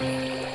Música